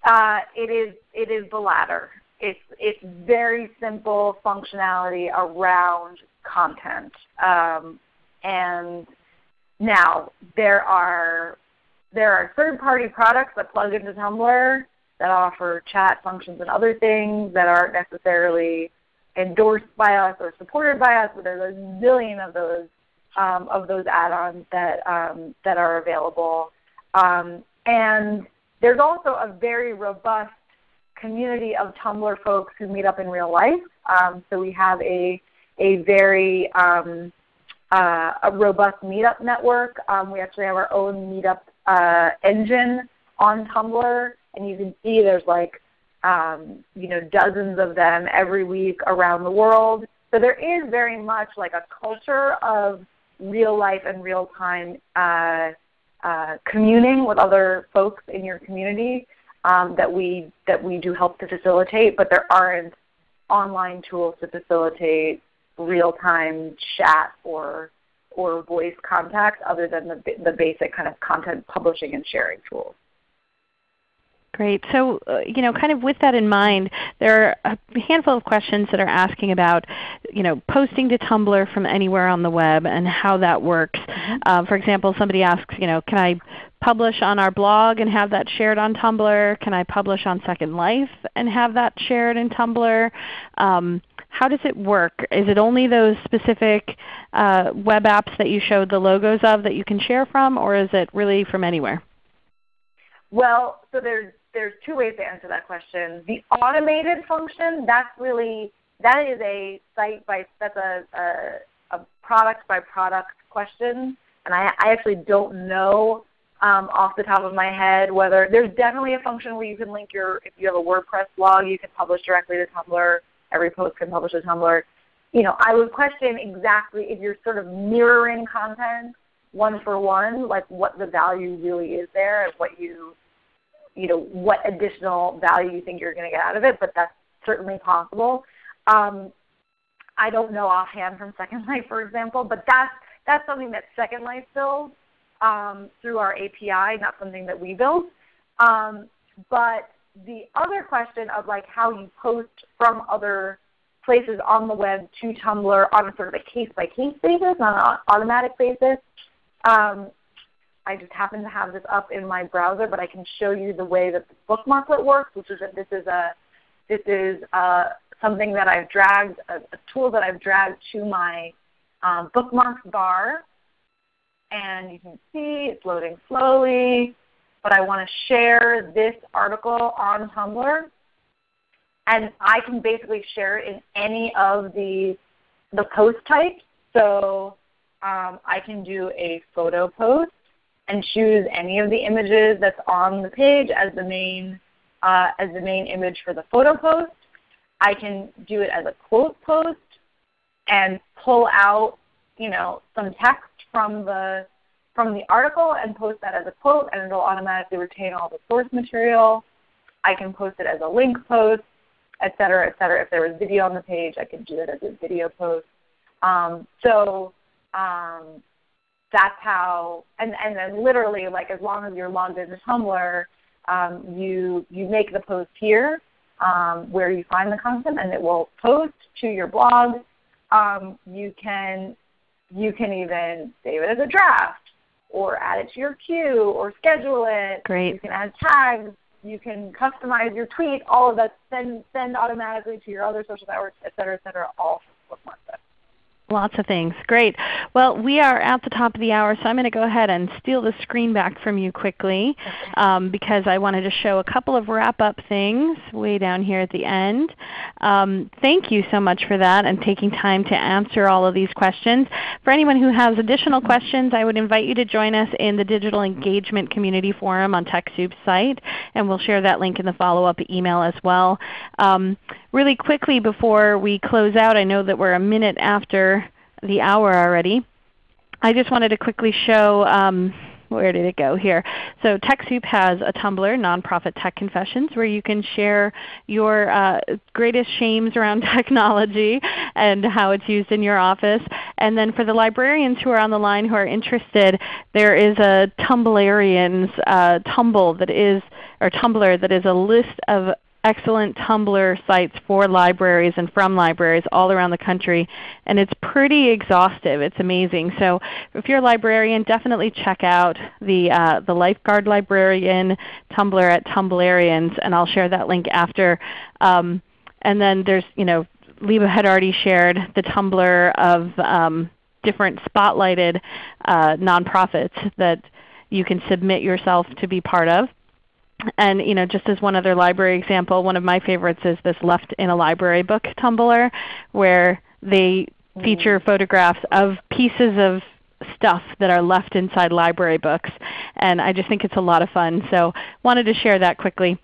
Uh, it is it is the latter. It's it's very simple functionality around content. Um, and now there are there are third-party products that plug into Tumblr that offer chat functions and other things that aren't necessarily endorsed by us or supported by us, but there's a zillion of those um, of those add-ons that, um, that are available. Um, and there's also a very robust community of Tumblr folks who meet up in real life. Um, so we have a, a very um, uh, a robust meetup network. Um, we actually have our own meetup uh, engine on Tumblr, and you can see there's like um, you know dozens of them every week around the world. So there is very much like a culture of real life and real time uh, uh, communing with other folks in your community um, that we that we do help to facilitate, but there aren't online tools to facilitate real-time chat or or voice contact other than the, the basic kind of content publishing and sharing tools. Great. So, uh, you know, kind of with that in mind, there are a handful of questions that are asking about, you know, posting to Tumblr from anywhere on the web and how that works. Mm-hmm. Uh, for example, somebody asks, you know, can I publish on our blog and have that shared on Tumblr? Can I publish on Second Life and have that shared in Tumblr? Um, how does it work? Is it only those specific uh, web apps that you showed the logos of that you can share from, or is it really from anywhere? Well, so there's there's two ways to answer that question. The automated function, that's really that is a site by that's a, a, a product by product question, and I, I actually don't know um, off the top of my head whether there's definitely a function where you can link your if you have a WordPress blog, you can publish directly to Tumblr. Every post can publish to Tumblr. You know, I would question exactly if you're sort of mirroring content one for one, like what the value really is there and what you you know, what additional value you think you're going to get out of it, but that's certainly possible. Um, I don't know offhand from Second *laughs* Life, for example, but that's that's something that Second Life builds um, through our API, not something that we build. Um, but the other question of like how you post from other places on the web to Tumblr on a sort of a case by case basis, on an automatic basis, um, I just happen to have this up in my browser, but I can show you the way that the bookmarklet works, which is that this is a this is uh, something that I've dragged, a, a, tool that I've dragged to my um, bookmarks bar. And you can see it's loading slowly, but I want to share this article on Tumblr. And I can basically share it in any of the, the post types. So um, I can do a photo post and choose any of the images that's on the page as the main uh, as the main image for the photo post. I can do it as a quote post and pull out you know some text from the from the article and post that as a quote and it will automatically retain all the source material. I can post it as a link post, et cetera, et cetera. If there was video on the page, I could do it as a video post. Um, so um, that's how, and, and then literally like as long as you're logged into Tumblr, um, you, you make the post here um, where you find the content and it will post to your blog. Um, you, can, you can even save it as a draft or add it to your queue or schedule it. Great. You can add tags. You can customize your tweet. All of that send, send automatically to your other social networks, et cetera, et cetera, all from Bookmark. Lots of things. Great. Well, we are at the top of the hour, so I'm going to go ahead and steal the screen back from you quickly um, because I wanted to show a couple of wrap-up things way down here at the end. Um, thank you so much for that and taking time to answer all of these questions. For anyone who has additional questions, I would invite you to join us in the Digital Engagement Community Forum on TechSoup's site, and we'll share that link in the follow-up email as well. Um, really quickly before we close out, I know that we're a minute after the hour already. I just wanted to quickly show um, where did it go here? So TechSoup has a Tumblr, Nonprofit Tech Confessions, where you can share your uh, greatest shames around *laughs* technology and how it's used in your office. And then for the librarians who are on the line who are interested, there is a Tumblarians uh, Tumble that is, or Tumblr that is a list of excellent Tumblr sites for libraries and from libraries all around the country. And it's pretty exhaustive. It's amazing. So if you're a librarian, definitely check out the, uh, the Lifeguard Librarian Tumblr at Tumblarians, and I'll share that link after. Um, and then there's, you know, Liba had already shared the Tumblr of um, different spotlighted uh, nonprofits that you can submit yourself to be part of. And you know, just as one other library example, one of my favorites is this Left in a Library book Tumblr, where they feature mm. photographs of pieces of stuff that are left inside library books. And I just think it's a lot of fun. So wanted to share that quickly.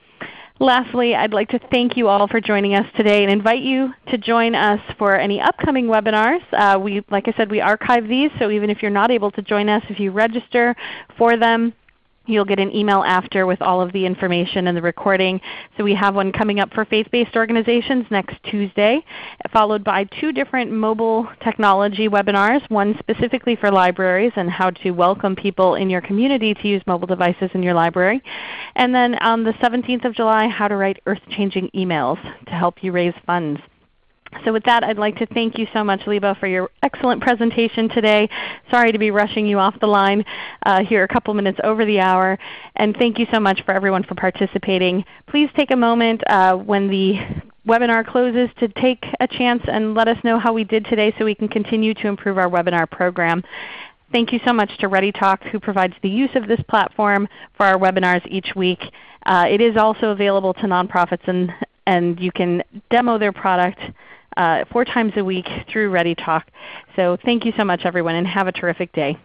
Lastly, I'd like to thank you all for joining us today and invite you to join us for any upcoming webinars. Uh, we, like I said, we archive these, so even if you're not able to join us, if you register for them, You'll get an email after with all of the information and the recording. So we have one coming up for faith-based organizations next Tuesday, followed by two different mobile technology webinars, one specifically for libraries and how to welcome people in your community to use mobile devices in your library. And then on the 17th of July, how to write earth-changing emails to help you raise funds. So with that, I'd like to thank you so much, Liba, for your excellent presentation today. Sorry to be rushing you off the line uh, here a couple minutes over the hour. And thank you so much for everyone for participating. Please take a moment uh, when the webinar closes to take a chance and let us know how we did today so we can continue to improve our webinar program. Thank you so much to ReadyTalk who provides the use of this platform for our webinars each week. Uh, it is also available to nonprofits and, and you can demo their product Uh, four times a week through ReadyTalk. So thank you so much everyone and have a terrific day.